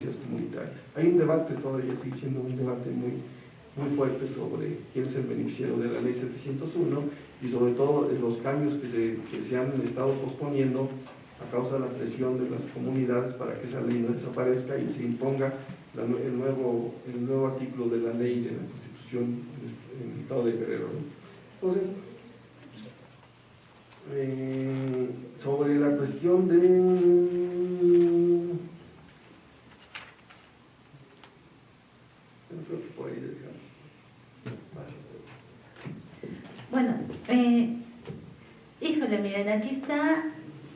comunitarias. Hay un debate, todavía sigue siendo un debate muy, muy fuerte sobre quién es el beneficiario de la ley 701 y sobre todo los cambios que se, que se han estado posponiendo a causa de la presión de las comunidades para que esa ley no desaparezca y se imponga el, nuevo, el nuevo artículo de la ley de la Constitución en el Estado de Guerrero. Entonces, eh, sobre la cuestión de Bueno, eh, híjole, miren, aquí está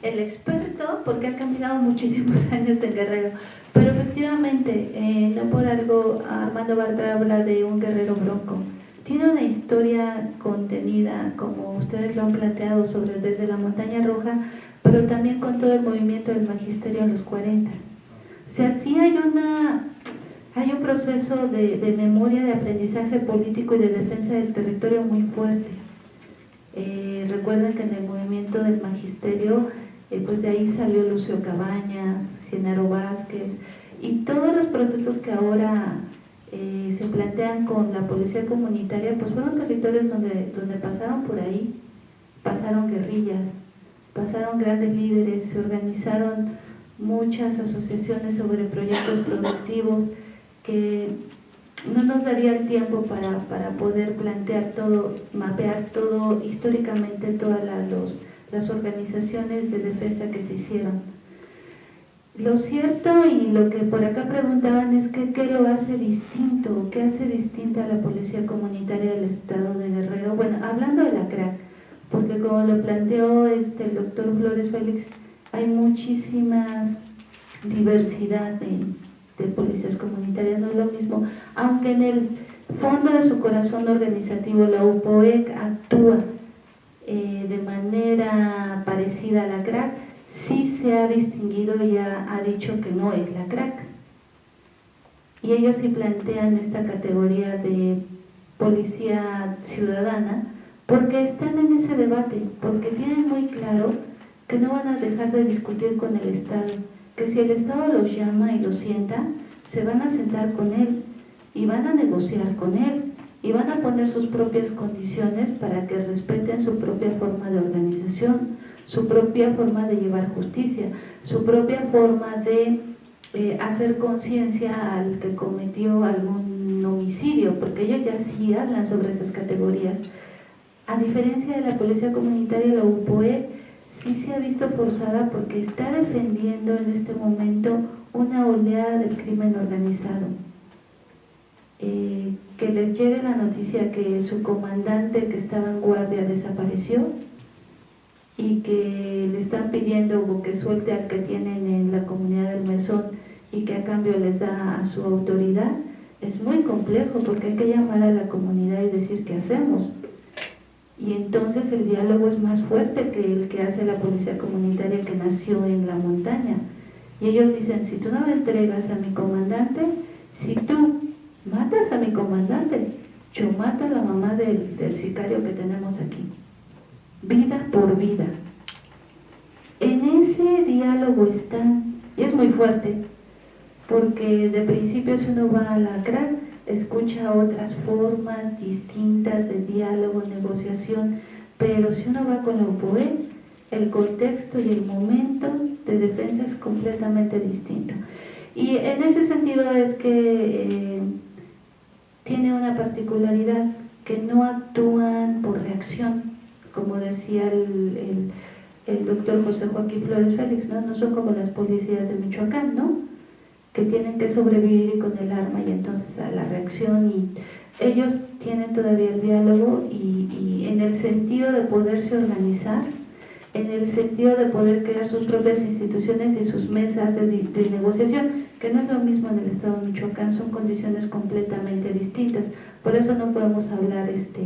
el experto, porque ha caminado muchísimos años en Guerrero, pero efectivamente, eh, no por algo Armando Bartra habla de un guerrero bronco. Tiene una historia contenida, como ustedes lo han planteado, sobre desde la Montaña Roja, pero también con todo el movimiento del magisterio en los 40. O sea, sí hay una hay un proceso de, memoria, de aprendizaje político y de defensa del territorio muy fuerte. Eh, recuerden que en el movimiento del magisterio, eh, pues de ahí salió Lucio Cabañas, Genaro Vázquez, y todos los procesos que ahora eh, se plantean con la policía comunitaria, pues fueron territorios donde, donde pasaron por ahí, pasaron guerrillas, pasaron grandes líderes, se organizaron muchas asociaciones sobre proyectos productivos, que no nos daría el tiempo para, poder plantear todo, mapear todo históricamente todas las organizaciones de defensa que se hicieron. Lo cierto y lo que por acá preguntaban es qué lo hace distinto, qué hace distinta la policía comunitaria del estado de Guerrero. Bueno, hablando de la CRAC, porque como lo planteó este, el doctor Flores Félix, hay muchísimas diversidad de, de policías comunitarias, no es lo mismo, aunque en el fondo de su corazón organizativo la UPOEC actúa eh, de manera parecida a la CRAC, sí se ha distinguido y ha, dicho que no es la CRAC. Y ellos sí plantean esta categoría de policía ciudadana porque están en ese debate, porque tienen muy claro que no van a dejar de discutir con el Estado, que si el Estado los llama y los sienta, se van a sentar con él y van a negociar con él y van a poner sus propias condiciones para que respeten su propia forma de organización, su propia forma de llevar justicia, su propia forma de eh, hacer conciencia al que cometió algún homicidio, porque ellos ya sí hablan sobre esas categorías. A diferencia de la policía comunitaria, la UPOE sí se ha visto forzada porque está defendiendo en este momento una oleada del crimen organizado. Eh, que les llegue la noticia que su comandante que estaba en guardia desapareció y que le están pidiendo que suelte al que tienen en la comunidad del mesón y que a cambio les da a su autoridad, es muy complejo porque hay que llamar a la comunidad y decir qué hacemos. Y entonces el diálogo es más fuerte que el que hace la policía comunitaria que nació en la montaña y ellos dicen, si tú no me entregas a mi comandante, si tú matas a mi comandante, yo mato a la mamá del, sicario que tenemos aquí. Vida por vida. En ese diálogo están, y es muy fuerte, porque de principio si uno va a la CRAC, escucha otras formas distintas de diálogo, negociación, pero si uno va con la UPOE, el contexto y el momento de defensa es completamente distinto. Y en ese sentido es que eh, tiene una particularidad, que no actúan por reacción, como decía el, el, doctor José Joaquín Flores Félix, ¿no? no son como las policías de Michoacán, ¿no? que tienen que sobrevivir con el arma y entonces a la reacción y ellos tienen todavía el diálogo y, y en el sentido de poderse organizar en el sentido de poder crear sus propias instituciones y sus mesas de, negociación, que no es lo mismo en el estado de Michoacán, son condiciones completamente distintas. Por eso no podemos hablar este,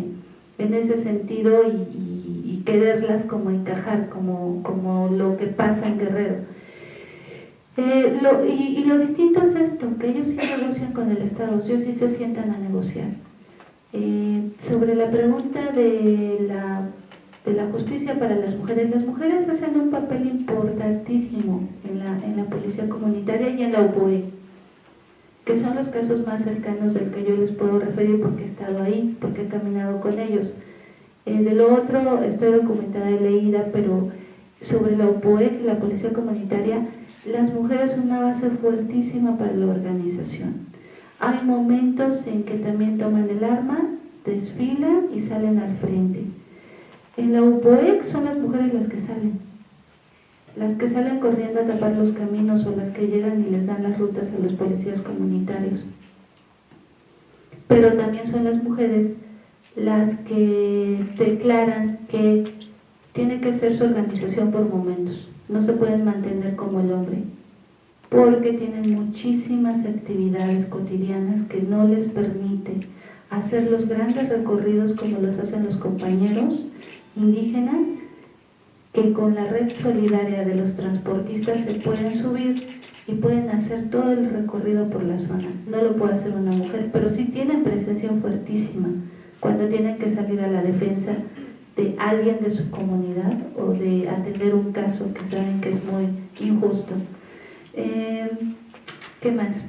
en ese sentido y, quererlas como encajar, como, como lo que pasa en Guerrero. Eh, y, lo distinto es esto, que ellos sí negocian con el Estado, ellos sí se sientan a negociar. Eh, sobre la pregunta de la de la justicia para las mujeres. Las mujeres hacen un papel importantísimo en la, en la policía comunitaria y en la UPOE. que son los casos más cercanos del que yo les puedo referir porque he estado ahí, porque he caminado con ellos. Eh, de lo otro, estoy documentada y leída, pero sobre la UPOEC, la Policía Comunitaria, las mujeres son una base fuertísima para la organización. Hay momentos en que también toman el arma, desfilan y salen al frente. En la UPOEC son las mujeres las que salen, las que salen corriendo a tapar los caminos o las que llegan y les dan las rutas a los policías comunitarios. Pero también son las mujeres las que declaran que tiene que ser su organización por momentos, no se pueden mantener como el hombre, porque tienen muchísimas actividades cotidianas que no les permiten hacer los grandes recorridos como los hacen los compañeros indígenas que con la red solidaria de los transportistas se pueden subir y pueden hacer todo el recorrido por la zona. No lo puede hacer una mujer, pero sí tienen presencia fuertísima cuando tienen que salir a la defensa de alguien de su comunidad o de atender un caso que saben que es muy injusto. Eh, ¿Qué más?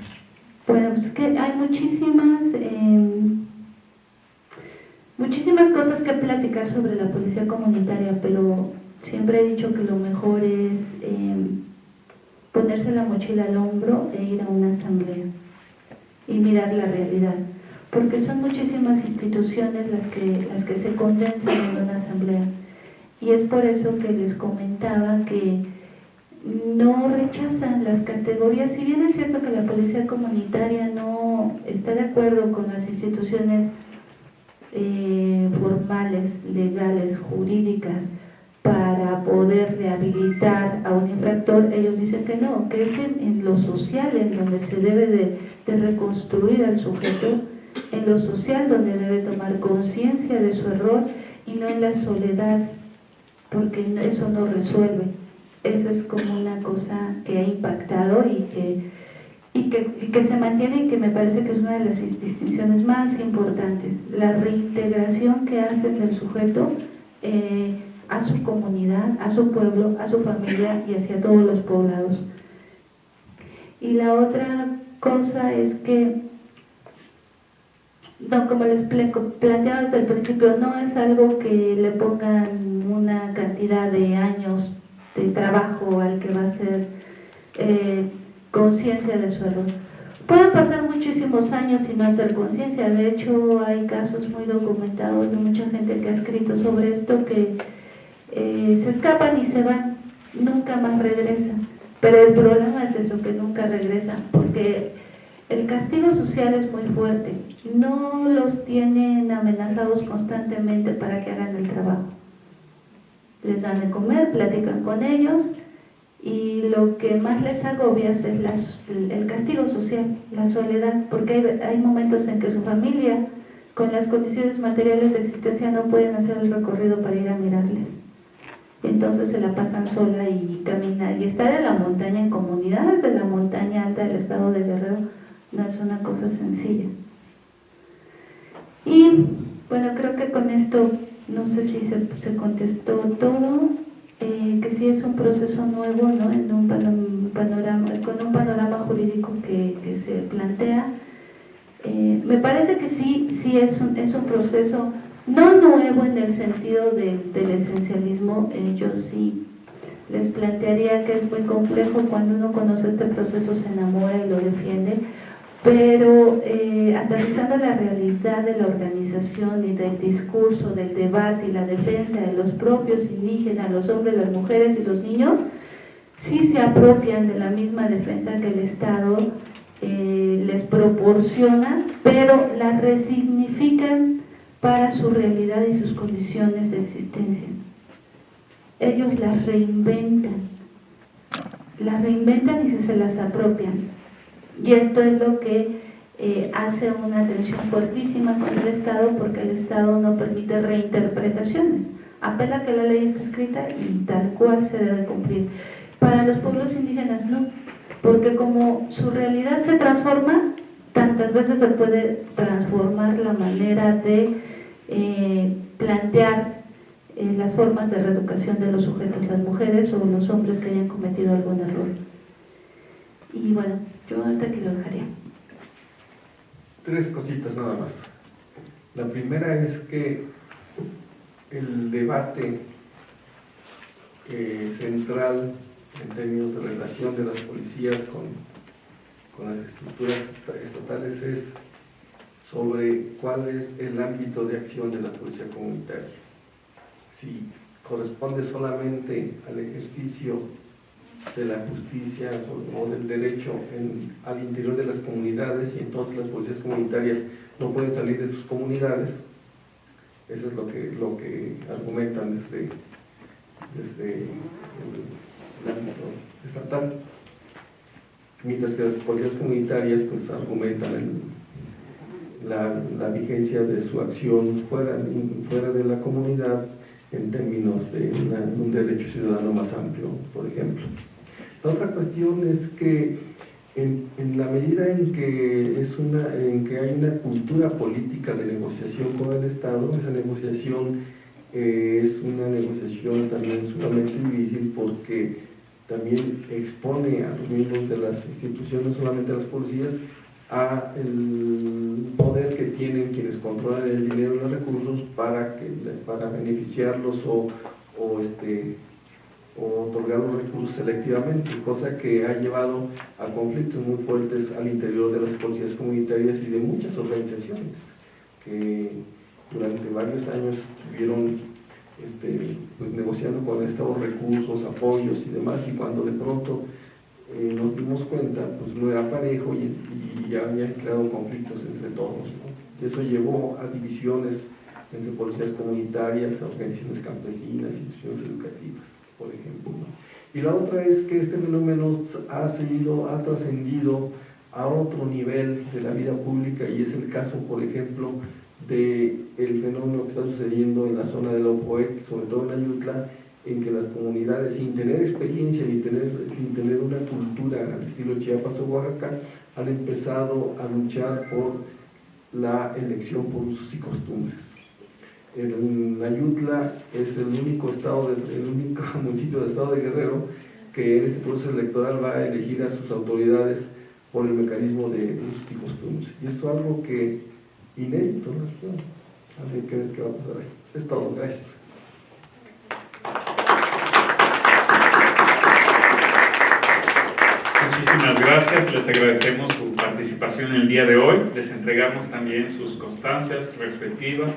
Bueno, pues que hay muchísimas, eh, muchísimas cosas que platicar sobre la policía comunitaria, pero Siempre he dicho que lo mejor es em, ponerse la mochila al hombro e ir a una asamblea y mirar la realidad. Porque son muchísimas instituciones las que, las que se condensan en una asamblea. Y es por eso que les comentaba que no rechazan las categorías, si bien es cierto que la policía comunitaria no está de acuerdo con las instituciones eh, formales, legales, jurídicas, para poder rehabilitar a un infractor, ellos dicen que no, que es en, lo social en donde se debe de, reconstruir al sujeto, en lo social donde debe tomar conciencia de su error y no en la soledad, porque eso no resuelve. Esa es como una cosa que ha impactado y que, y que, se mantiene y que me parece que es una de las distinciones más importantes. La reintegración que hacen del sujeto eh, a su comunidad, a su pueblo, a su familia y hacia todos los poblados. Y la otra cosa es que, no, como les planteaba desde el principio, no es algo que le pongan una cantidad de años de trabajo al que va a ser eh, conciencia de su error. Pueden pasar muchísimos años sin hacer conciencia, de hecho hay casos muy documentados de mucha gente que ha escrito sobre esto que eh, se escapan y se van, nunca más regresan. Pero el problema es eso, que nunca regresan, porque el castigo social es muy fuerte. No los tienen amenazados constantemente para que hagan el trabajo. Les dan de comer, platican con ellos y lo que más les agobia es el castigo social, la soledad, porque hay, hay momentos en que su familia, con las condiciones materiales de existencia, no pueden hacer el recorrido para ir a mirarles. Entonces se la pasan sola y caminar y estar en la montaña en comunidades de la montaña alta del estado de Guerrero no es una cosa sencilla. Y bueno creo que con esto no sé si se, contestó todo es un proceso nuevo ¿no? en un panorama, con un panorama jurídico que, se plantea eh, me parece que sí, sí es un, es un proceso no nuevo en el sentido del esencialismo, eh, yo sí les plantearía que es muy complejo cuando uno conoce este proceso, se enamora y lo defiende, pero eh, aterrizando la realidad de la organización y del discurso, del debate y la defensa de los propios indígenas, los hombres, las mujeres y los niños, sí se apropian de la misma defensa que el Estado eh, les proporciona, pero la resignifican para su realidad y sus condiciones de existencia. Ellos las reinventan, las reinventan y se, las apropian. Y esto es lo que eh, hace una tensión fuertísima con el Estado porque el Estado no permite reinterpretaciones. Apela que la ley está escrita y tal cual se debe cumplir. Para los pueblos indígenas no, porque como su realidad se transforma, tantas veces se puede transformar la manera de eh, plantear eh, las formas de reeducación de los sujetos, las mujeres o los hombres que hayan cometido algún error. Y bueno, yo hasta aquí lo dejaría. tres cositas nada más. La primera es que el debate eh, central en términos de relación de las policías con, con las estructuras estatales es sobre cuál es el ámbito de acción de la policía comunitaria. Si corresponde solamente al ejercicio de la justicia o del derecho al interior de las comunidades y entonces las policías comunitarias no pueden salir de sus comunidades. Eso es lo que, lo que argumentan desde, desde el, ámbito estatal. Mientras que las policías comunitarias pues argumentan la, la, vigencia de su acción fuera, fuera de la comunidad en términos de un derecho ciudadano más amplio, por ejemplo. La otra cuestión es que en, la medida en que, es una, en que hay una cultura política de negociación con el Estado, esa negociación eh, es una negociación también sumamente difícil porque también expone a los miembros de las instituciones, no solamente a las policías, a el poder que tienen quienes controlan el dinero y los recursos para, que, para beneficiarlos o, o este, o otorgar los recursos selectivamente, cosa que ha llevado a conflictos muy fuertes al interior de las policías comunitarias y de muchas organizaciones que durante varios años estuvieron este, pues, negociando con Estado recursos, apoyos y demás, y cuando de pronto eh, nos dimos cuenta, pues no era parejo y, ya habían creado conflictos entre todos. Eso llevó a divisiones entre policías comunitarias, organizaciones campesinas, instituciones educativas por ejemplo. Y la otra es que este fenómeno ha seguido, ha trascendido a otro nivel de la vida pública y es el caso, por ejemplo, del el fenómeno que está sucediendo en la zona de la OPOET, sobre todo en Ayutla, en que las comunidades, sin tener experiencia ni tener, sin tener una cultura al estilo Chiapas o Oaxaca, han empezado a luchar por la elección por usos y costumbres en Ayutla es el único estado, el único municipio del estado de Guerrero que en este proceso electoral va a elegir a sus autoridades por el mecanismo de usos y costumbres. Y esto es algo que inédito región. A que ver qué va a pasar ahí. Es todo, gracias. Muchísimas gracias, les agradecemos su participación en el día de hoy, les entregamos también sus constancias respectivas.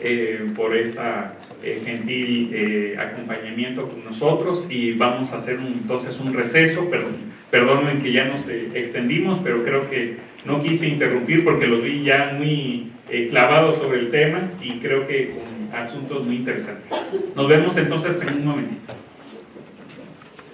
Eh, por esta eh, gentil eh, acompañamiento con nosotros y vamos a hacer entonces un receso, perdón, perdonen que ya nos extendimos, pero creo que no quise interrumpir porque los vi ya muy clavados sobre el tema y creo que con asuntos muy interesantes. Nos vemos entonces en un momentito.